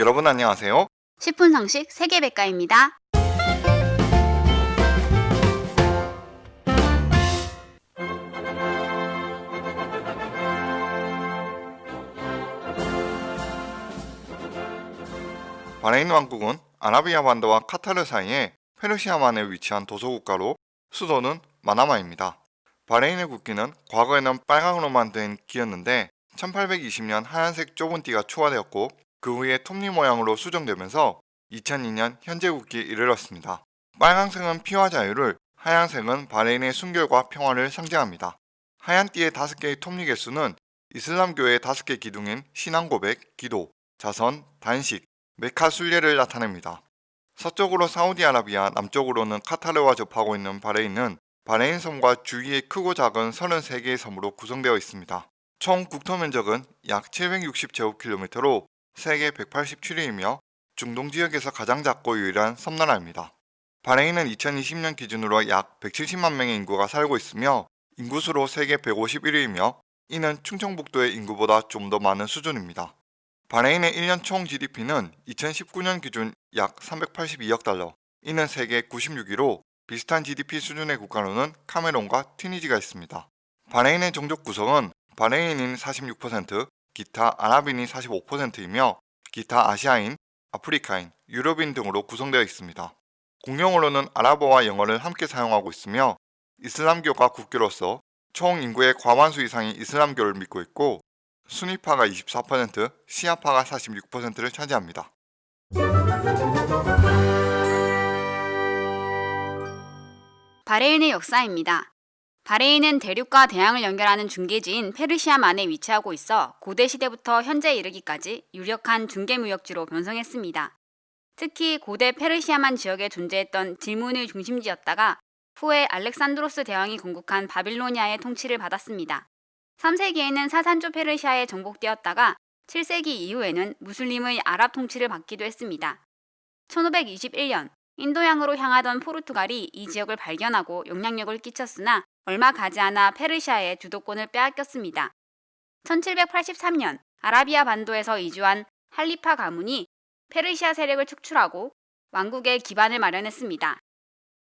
여러분 안녕하세요. 10분 상식 세계백과입니다. 바레인 왕국은 아라비아 반도와 카타르 사이에 페르시아만에 위치한 도서국가로 수도는 마나마입니다. 바레인의 국기는 과거에는 빨강으로만 된 기였는데 1820년 하얀색 좁은 띠가 추가되었고 그 후에 톱니 모양으로 수정되면서 2002년 현재 국기에 이르렀습니다. 빨강색은 피와 자유를, 하얀색은 바레인의 순결과 평화를 상징합니다. 하얀 띠의 다섯 개의 톱니 개수는 이슬람교의 다섯 개 기둥인 신앙 고백, 기도, 자선, 단식, 메카 순례를 나타냅니다. 서쪽으로 사우디아라비아, 남쪽으로는 카타르와 접하고 있는 바레인은 바레인 섬과 주위의 크고 작은 33개의 섬으로 구성되어 있습니다. 총 국토 면적은 약 760제곱킬로미터로 세계 187위이며 중동 지역에서 가장 작고 유일한 섬나라입니다. 바레인은 2020년 기준으로 약 170만 명의 인구가 살고 있으며 인구수로 세계 151위이며 이는 충청북도의 인구보다 좀 더 많은 수준입니다. 바레인의 1년 총 GDP는 2019년 기준 약 382억 달러, 이는 세계 96위로 비슷한 GDP 수준의 국가로는 카메론과 튀니지가 있습니다. 바레인의 종족 구성은 바레인인 46%, 기타 아랍인이 45%이며 기타 아시아인, 아프리카인, 유럽인 등으로 구성되어 있습니다. 공용어로는 아랍어와 영어를 함께 사용하고 있으며 이슬람교가 국교로서 총 인구의 과반수 이상이 이슬람교를 믿고 있고 수니파가 24%, 시아파가 46%를 차지합니다. 바레인의 역사입니다. 바레인은 대륙과 대양을 연결하는 중계지인 페르시아만에 위치하고 있어 고대 시대부터 현재 이르기까지 유력한 중개 무역지로 변성했습니다. 특히 고대 페르시아만 지역에 존재했던 질문의 중심지였다가 후에 알렉산드로스 대왕이 건국한 바빌로니아의 통치를 받았습니다. 3세기에는 사산조 페르시아에 정복되었다가 7세기 이후에는 무슬림의 아랍 통치를 받기도 했습니다. 1521년 인도양으로 향하던 포르투갈이 이 지역을 발견하고 영향력을 끼쳤으나 얼마 가지 않아 페르시아의 주도권을 빼앗겼습니다. 1783년 아라비아 반도에서 이주한 할리파 가문이 페르시아 세력을 축출하고 왕국의 기반을 마련했습니다.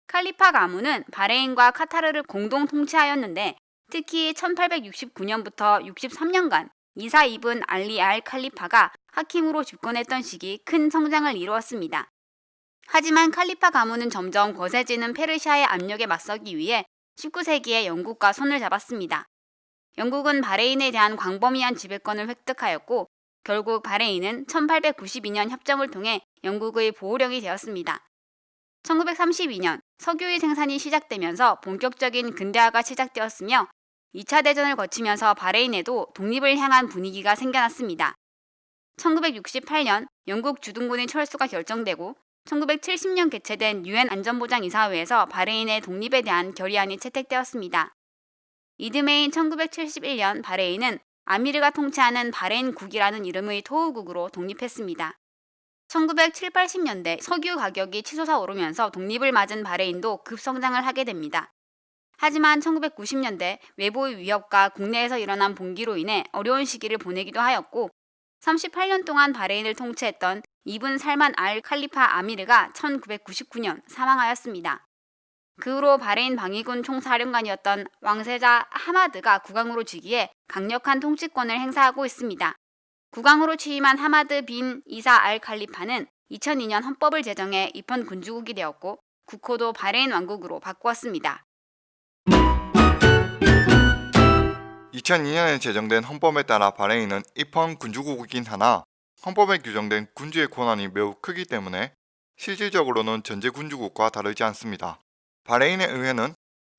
칼리파 가문은 바레인과 카타르를 공동 통치하였는데 특히 1869년부터 63년간 이사 이븐 알리 알 칼리파가 하킴으로 집권했던 시기 큰 성장을 이루었습니다. 하지만 칼리파 가문은 점점 거세지는 페르시아의 압력에 맞서기 위해 19세기에 영국과 손을 잡았습니다. 영국은 바레인에 대한 광범위한 지배권을 획득하였고 결국 바레인은 1892년 협정을 통해 영국의 보호령이 되었습니다. 1932년 석유의 생산이 시작되면서 본격적인 근대화가 시작되었으며 2차 대전을 거치면서 바레인에도 독립을 향한 분위기가 생겨났습니다. 1968년 영국 주둔군의 철수가 결정되고 1970년 개최된 유엔 안전보장이사회에서 바레인의 독립에 대한 결의안이 채택되었습니다. 이듬해인 1971년 바레인은 아미르가 통치하는 바레인국이라는 이름의 토후국으로 독립했습니다. 1970, 80년대 석유 가격이 치솟아 오르면서 독립을 맞은 바레인도 급성장을 하게 됩니다. 하지만 1990년대 외부의 위협과 국내에서 일어난 봉기로 인해 어려운 시기를 보내기도 하였고 38년 동안 바레인을 통치했던 이븐 살만 알 칼리파 아미르가 1999년 사망하였습니다. 그 후로 바레인 방위군 총사령관이었던 왕세자 하마드가 국왕으로 즉위해 강력한 통치권을 행사하고 있습니다. 국왕으로 취임한 하마드 빈 이사 알 칼리파는 2002년 헌법을 제정해 입헌 군주국이 되었고 국호도 바레인 왕국으로 바꾸었습니다. 2002년에 제정된 헌법에 따라 바레인은 입헌 군주국이긴 하나 헌법에 규정된 군주의 권한이 매우 크기 때문에 실질적으로는 전제 군주국과 다르지 않습니다. 바레인의 의회는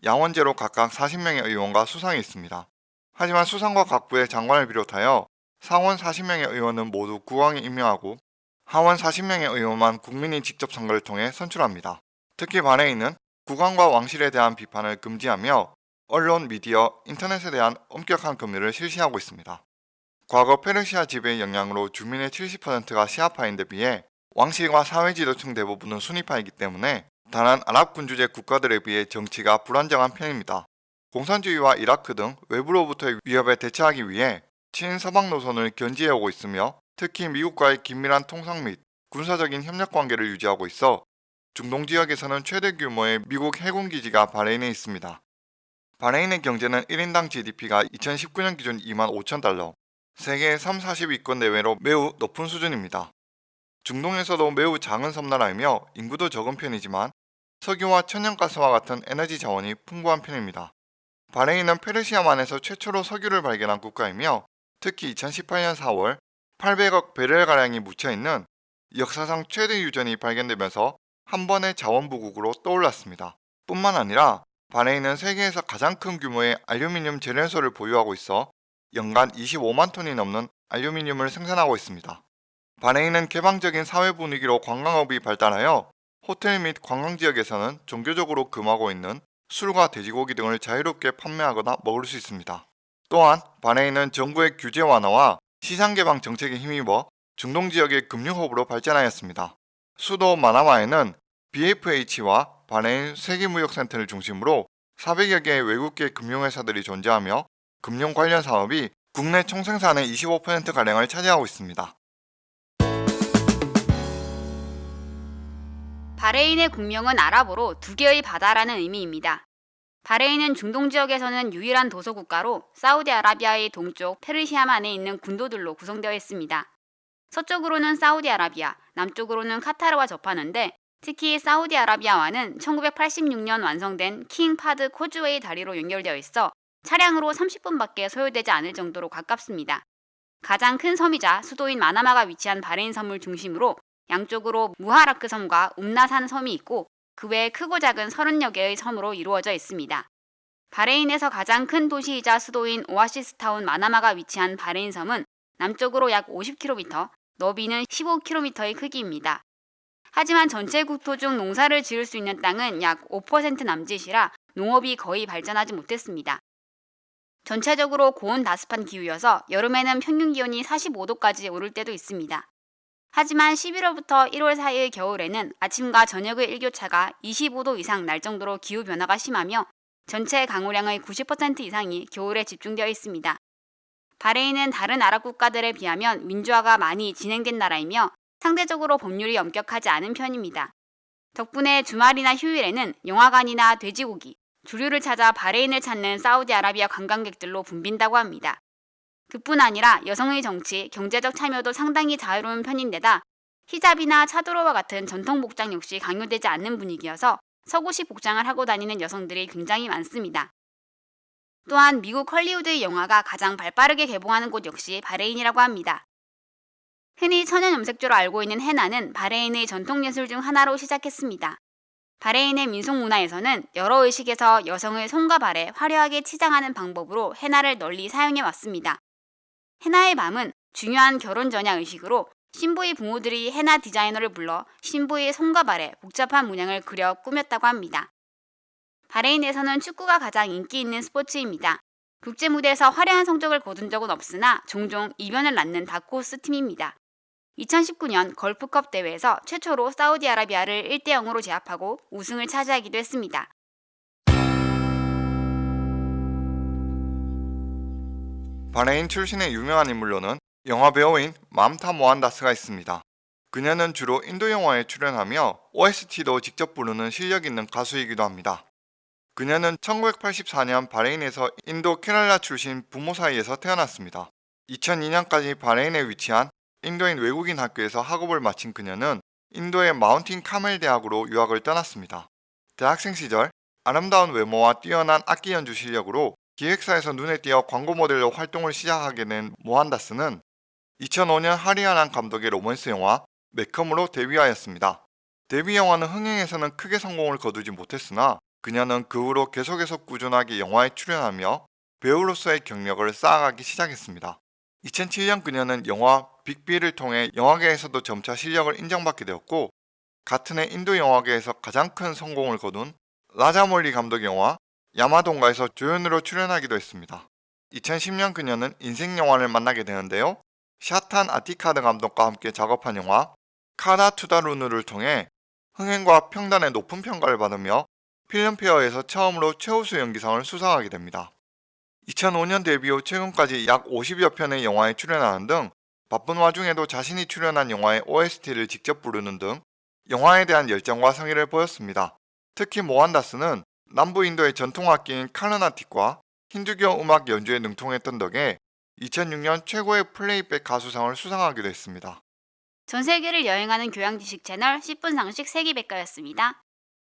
양원제로 각각 40명의 의원과 수상이 있습니다. 하지만 수상과 각부의 장관을 비롯하여 상원 40명의 의원은 모두 국왕이 임명하고 하원 40명의 의원만 국민이 직접 선거를 통해 선출합니다. 특히 바레인은 국왕과 왕실에 대한 비판을 금지하며 언론, 미디어, 인터넷에 대한 엄격한 금리를 실시하고 있습니다. 과거 페르시아 지배의 영향으로 주민의 70%가 시아파인데 비해 왕실과 사회 지도층 대부분은 순위파이기 때문에 다른 아랍 군주제 국가들에 비해 정치가 불안정한 편입니다. 공산주의와 이라크 등 외부로부터의 위협에 대처하기 위해 친서방 노선을 견지해오고 있으며 특히 미국과의 긴밀한 통상 및 군사적인 협력 관계를 유지하고 있어 중동 지역에서는 최대 규모의 미국 해군 기지가 바레인에 있습니다. 바레인의 경제는 1인당 GDP가 2019년 기준 2만 5천 달러, 세계 3, 40위권 내외로 매우 높은 수준입니다. 중동에서도 매우 작은 섬나라이며 인구도 적은 편이지만 석유와 천연가스와 같은 에너지 자원이 풍부한 편입니다. 바레인은 페르시아만에서 최초로 석유를 발견한 국가이며 특히 2018년 4월 800억 베렐가량이 묻혀있는 역사상 최대 유전이 발견되면서 한 번의 자원부국으로 떠올랐습니다. 뿐만 아니라 바레인은 세계에서 가장 큰 규모의 알루미늄 재련소를 보유하고 있어 연간 25만 톤이 넘는 알루미늄을 생산하고 있습니다. 바레인은 개방적인 사회 분위기로 관광업이 발달하여 호텔 및 관광지역에서는 종교적으로 금하고 있는 술과 돼지고기 등을 자유롭게 판매하거나 먹을 수 있습니다. 또한 바레인은 정부의 규제 완화와 시장 개방 정책에 힘입어 중동 지역의 금융 허브로 발전하였습니다. 수도 마나마에는 BFH와 바레인 세계무역센터를 중심으로 400여 개의 외국계 금융회사들이 존재하며 금융 관련 사업이 국내 총생산의 25%가량을 차지하고 있습니다. 바레인의 국명은 아랍어로 두 개의 바다라는 의미입니다. 바레인은 중동 지역에서는 유일한 도서 국가로 사우디아라비아의 동쪽 페르시아만에 있는 군도들로 구성되어 있습니다. 서쪽으로는 사우디아라비아, 남쪽으로는 카타르와 접하는데 특히 사우디아라비아와는 1986년 완성된 킹 파드 코즈웨이 다리로 연결되어 있어 차량으로 30분밖에 소요되지 않을 정도로 가깝습니다. 가장 큰 섬이자 수도인 마나마가 위치한 바레인 섬을 중심으로 양쪽으로 무하라크 섬과 움나산 섬이 있고 그 외에 크고 작은 30여 개의 섬으로 이루어져 있습니다. 바레인에서 가장 큰 도시이자 수도인 오아시스타운 마나마가 위치한 바레인 섬은 남쪽으로 약 50km, 너비는 15km의 크기입니다. 하지만 전체 국토 중 농사를 지을 수 있는 땅은 약 5% 남짓이라 농업이 거의 발전하지 못했습니다. 전체적으로 고온 다습한 기후여서 여름에는 평균 기온이 45도까지 오를 때도 있습니다. 하지만 11월부터 1월 사이의 겨울에는 아침과 저녁의 일교차가 25도 이상 날 정도로 기후 변화가 심하며 전체 강우량의 90% 이상이 겨울에 집중되어 있습니다. 바레인은 다른 아랍 국가들에 비하면 민주화가 많이 진행된 나라이며 상대적으로 법률이 엄격하지 않은 편입니다. 덕분에 주말이나 휴일에는 영화관이나 돼지고기, 주류를 찾아 바레인을 찾는 사우디아라비아 관광객들로 붐빈다고 합니다. 그뿐 아니라 여성의 정치, 경제적 참여도 상당히 자유로운 편인데다 히잡이나 차도르와 같은 전통 복장 역시 강요되지 않는 분위기여서 서구식 복장을 하고 다니는 여성들이 굉장히 많습니다. 또한 미국 헐리우드의 영화가 가장 발빠르게 개봉하는 곳 역시 바레인이라고 합니다. 흔히 천연 염색제로 알고 있는 헤나는 바레인의 전통 예술 중 하나로 시작했습니다. 바레인의 민속 문화에서는 여러 의식에서 여성의 손과 발에 화려하게 치장하는 방법으로 헤나를 널리 사용해 왔습니다. 헤나의 밤은 중요한 결혼 전야 의식으로 신부의 부모들이 헤나 디자이너를 불러 신부의 손과 발에 복잡한 문양을 그려 꾸몄다고 합니다. 바레인에서는 축구가 가장 인기 있는 스포츠입니다. 국제 무대에서 화려한 성적을 거둔 적은 없으나 종종 이변을 낳는 다크호스 팀입니다. 2019년 걸프컵 대회에서 최초로 사우디아라비아를 1대 0으로 제압하고 우승을 차지하기도 했습니다. 바레인 출신의 유명한 인물로는 영화 배우인 맘타 모한다스가 있습니다. 그녀는 주로 인도 영화에 출연하며 OST도 직접 부르는 실력 있는 가수이기도 합니다. 그녀는 1984년 바레인에서 인도 케랄라 출신 부모 사이에서 태어났습니다. 2002년까지 바레인에 위치한 인도인 외국인 학교에서 학업을 마친 그녀는 인도의 마운틴 카멜 대학으로 유학을 떠났습니다. 대학생 시절 아름다운 외모와 뛰어난 악기 연주 실력으로 기획사에서 눈에 띄어 광고 모델로 활동을 시작하게 된 모한다스는 2005년 하리아난 감독의 로맨스 영화 매컴으로 데뷔하였습니다. 데뷔 영화는 흥행에서는 크게 성공을 거두지 못했으나 그녀는 그 후로 계속해서 꾸준하게 영화에 출연하며 배우로서의 경력을 쌓아가기 시작했습니다. 2007년 그녀는 영화 빅비를 통해 영화계에서도 점차 실력을 인정받게 되었고 같은 해 인도 영화계에서 가장 큰 성공을 거둔 라자몰리 감독 영화 야마동가에서 조연으로 출연하기도 했습니다. 2010년 그녀는 인생 영화를 만나게 되는데요. 샤탄 아티카드 감독과 함께 작업한 영화 카다 투다루누를 통해 흥행과 평단의 높은 평가를 받으며 필름페어에서 처음으로 최우수 연기상을 수상하게 됩니다. 2005년 데뷔 후 최근까지 약 50여 편의 영화에 출연하는 등 바쁜 와중에도 자신이 출연한 영화의 OST를 직접 부르는 등 영화에 대한 열정과 성의를 보였습니다. 특히 모한다스는 남부 인도의 전통악기인 카르나틱과 힌두교 음악 연주에 능통했던 덕에 2006년 최고의 플레이백 가수상을 수상하기도 했습니다. 전 세계를 여행하는 교양 지식 채널 10분 상식 세계백과였습니다.